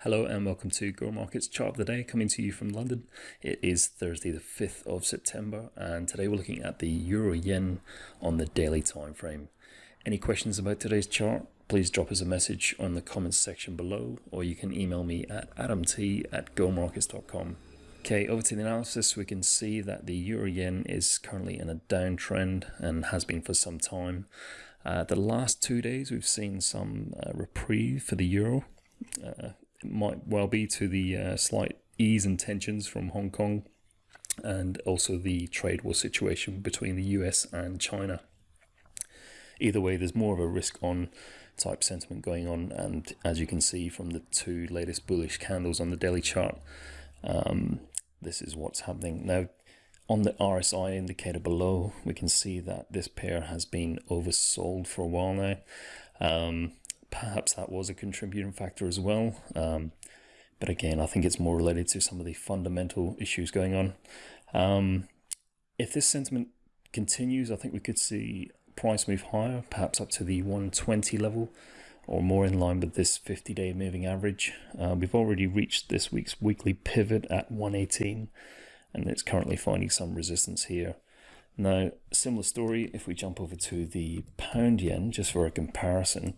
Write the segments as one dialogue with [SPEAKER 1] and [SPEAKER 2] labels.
[SPEAKER 1] Hello and welcome to Go Markets Chart of the Day coming to you from London. It is Thursday the 5th of September and today we're looking at the Euro Yen on the daily time frame. Any questions about today's chart? Please drop us a message on the comments section below or you can email me at adamt at gomarkets.com. Okay, over to the analysis, we can see that the Euro Yen is currently in a downtrend and has been for some time. Uh, the last two days, we've seen some uh, reprieve for the Euro. Uh, might well be to the uh, slight ease and tensions from Hong Kong and also the trade war situation between the US and China. Either way, there's more of a risk on type sentiment going on, and as you can see from the two latest bullish candles on the daily chart, um, this is what's happening. Now, on the RSI indicator below, we can see that this pair has been oversold for a while now. Um, perhaps that was a contributing factor as well. Um, but again, I think it's more related to some of the fundamental issues going on. Um, if this sentiment continues, I think we could see price move higher, perhaps up to the 120 level or more in line with this 50 day moving average. Uh, we've already reached this week's weekly pivot at 118 and it's currently finding some resistance here. Now, similar story if we jump over to the pound yen just for a comparison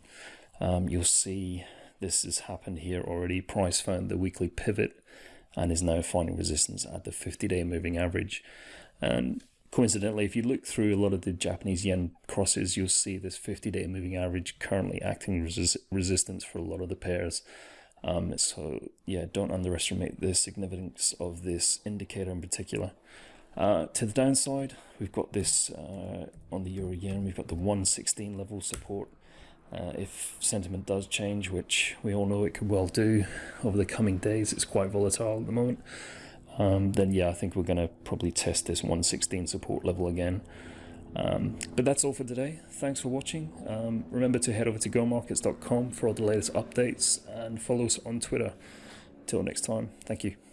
[SPEAKER 1] um, you'll see this has happened here already. Price found the weekly pivot and is now finding resistance at the 50-day moving average. And coincidentally, if you look through a lot of the Japanese yen crosses, you'll see this 50-day moving average currently acting resistance for a lot of the pairs. Um, so yeah, don't underestimate the significance of this indicator in particular. Uh, to the downside, we've got this uh, on the euro yen, we've got the 116 level support uh, if sentiment does change, which we all know it could well do over the coming days, it's quite volatile at the moment. Um, then yeah, I think we're going to probably test this 116 support level again. Um, but that's all for today. Thanks for watching. Um, remember to head over to gomarkets.com for all the latest updates and follow us on Twitter. Till next time, thank you.